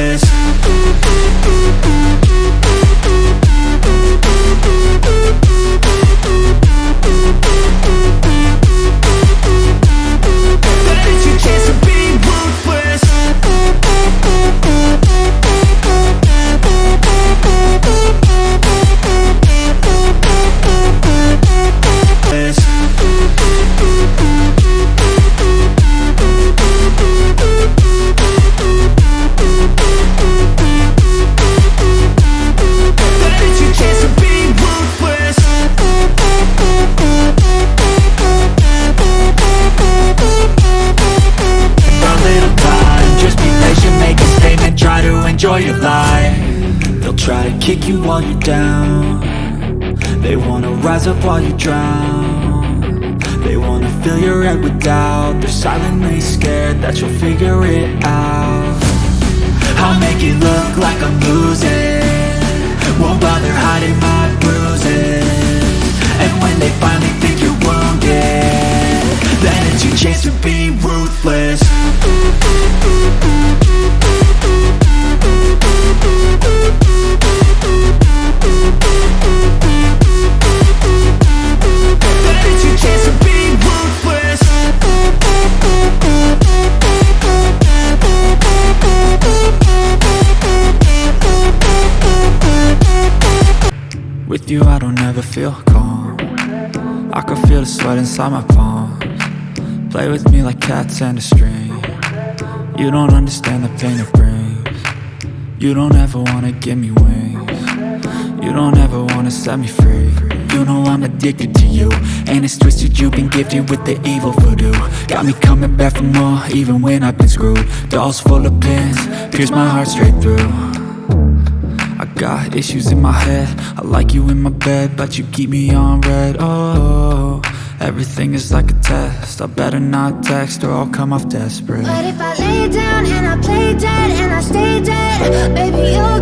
It's enjoy your life. They'll try to kick you while you're down. They wanna rise up while you drown. They wanna fill your head with doubt. They're silently scared that you'll figure it out. I'll make it look like I'm losing. Won't bother hiding my bruises. And when they finally think you're wounded Then it's your chance to be ruthless With you I don't ever feel calm. I can feel the sweat inside my palms. Play with me like cats and a string. You don't understand the pain it brings. You don't ever wanna give me wings. You don't ever wanna set me free. You know I'm addicted to you And it's twisted. You've been gifted with the evil voodoo. Got me coming back for more even when I've been screwed. Dolls full of pins, pierce my heart straight through got issues in my head. I like you in my bed But you keep me on read. Oh, everything is like a test. I better not text or I'll come off desperate. But if I lay down and I play dead and I stay dead Baby, you'll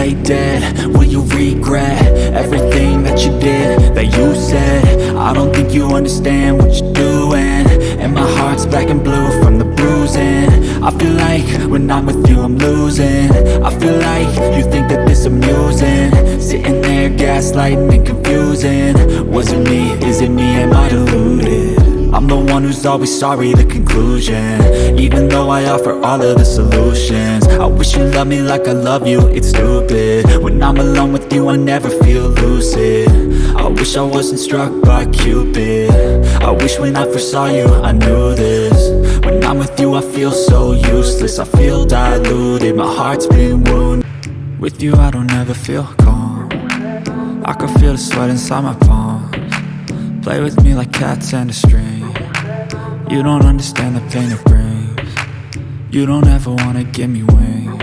I dead, will you regret Everything that you did, that you said? I don't think you understand what you're doing. And my heart's black and blue from the bruising. I feel like when I'm with you I'm losing. I feel like you think that this amusing. Sitting there gaslighting and confusing. Was it me, is it me, am I deluded? I'm the one who's always sorry, the conclusion. Even though I offer all of the solutions. I wish you loved me like I love you, it's stupid. When I'm alone with you, I never feel lucid. I wish I wasn't struck by Cupid. I wish when I first saw you, I knew this. When I'm with you, I feel so useless. I feel diluted, my heart's been wounded. With you, I don't ever feel calm. I can feel the sweat inside my palms. Play with me like cats and a string You don't understand the pain it brings. You don't ever wanna give me wings.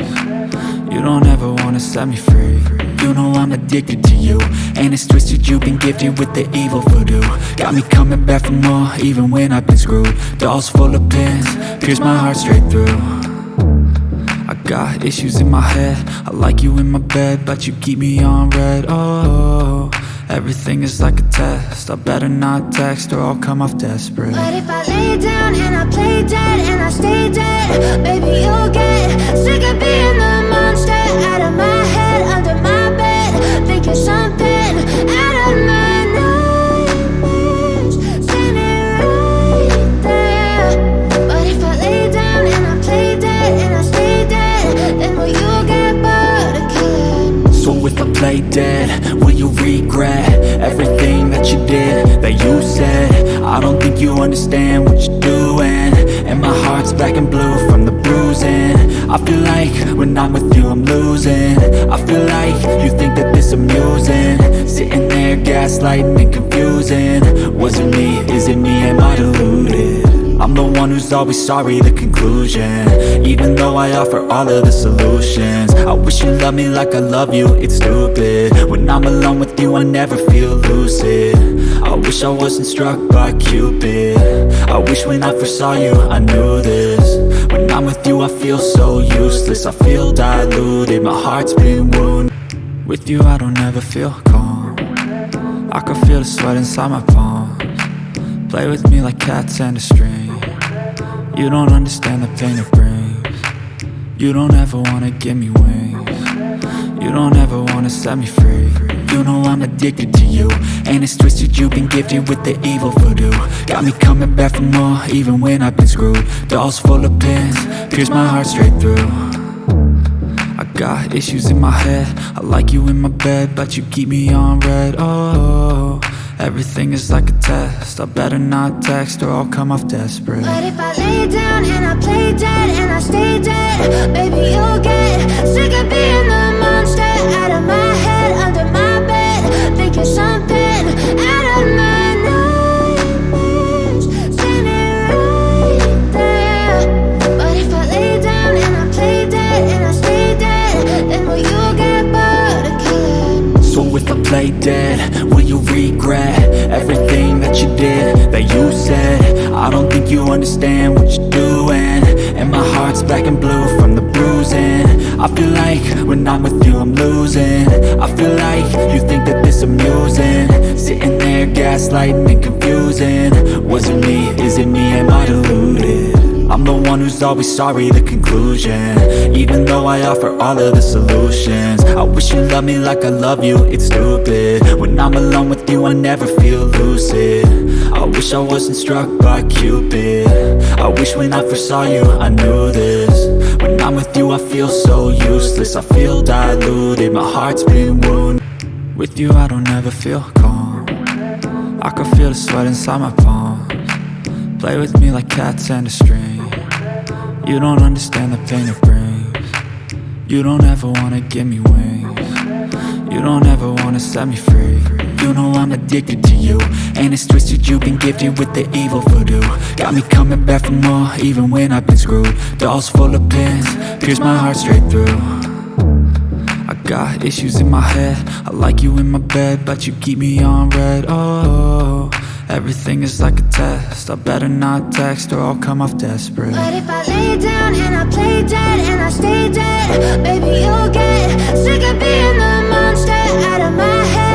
You don't ever wanna set me free. You know I'm addicted to you. And it's twisted you've been gifted with the evil voodoo. Got me coming back for more even when I've been screwed. Dolls full of pins, pierce my heart straight through. I got issues in my head. I like you in my bed But you keep me on read. Oh, everything is like a test. I better not text or I'll come off desperate. But if I lay down and I play dead and I stay dead Baby, you'll get sick of being play dead, will you regret Everything that you did, that you said? I don't think you understand what you're doing And my heart's black and blue from the bruising. I feel like when I'm with you I'm losing. I feel like you think that this amusing. Sitting there gaslighting and confusing. Was it me, is it me, am I deluded? I'm the one who's always sorry, the conclusion. Even though I offer all of the solutions. I wish you loved me like I love you, it's stupid. When I'm alone with you, I never feel lucid. I wish I wasn't struck by Cupid. I wish when I first saw you, I knew this. When I'm with you, I feel so useless. I feel diluted, my heart's been wounded. With you, I don't ever feel calm. I can feel the sweat inside my palms. Play with me like cats and a string You don't understand the pain it brings. You don't ever wanna give me wings. You don't ever wanna set me free. You know I'm addicted to you And it's twisted you've been gifted with the evil voodoo. Got me coming back for more even when I've been screwed. Dolls full of pins, pierce my heart straight through. I got issues in my head. I like you in my bed But you keep me on read. Oh, Everything is like a test. I better not text or I'll come off desperate. But if I lay down and I play dead and I stay dead Baby, you'll get sick of being the monster Out of my head, under my bed Thinking something out of my nightmares Standing right there. But if I lay down and I play dead and I stay dead Then will you get bored of killing So if I play dead, you regret Everything that you did, that you said. I don't think you understand what you're doing. And my heart's black and blue from the bruising. I feel like when I'm with you I'm losing. I feel like you think that this amusing. Sitting there gaslighting and confusing. Was it me, is it me, am I deluded? I'm the one who's always sorry, the conclusion. Even though I offer all of the solutions I wish you loved me like I love you, it's stupid. When I'm alone with you, I never feel lucid. I wish I wasn't struck by Cupid. I wish when I first saw you, I knew this. When I'm with you, I feel so useless. I feel diluted, my heart's been wounded. With you, I don't ever feel calm. I can feel the sweat inside my palms. Play with me like cats and a string You don't understand the pain it brings. You don't ever wanna give me wings. You don't ever wanna set me free. You know I'm addicted to you And it's twisted you've been gifted with the evil voodoo. Got me coming back for more even when I've been screwed. Dolls full of pins, pierce my heart straight through. I got issues in my head. I like you in my bed But you keep me on read. Oh, everything is like a test. I better not text or I'll come off desperate. But if I lay down and I play dead and I stay dead Baby, you'll get sick of being the monster Out of my head,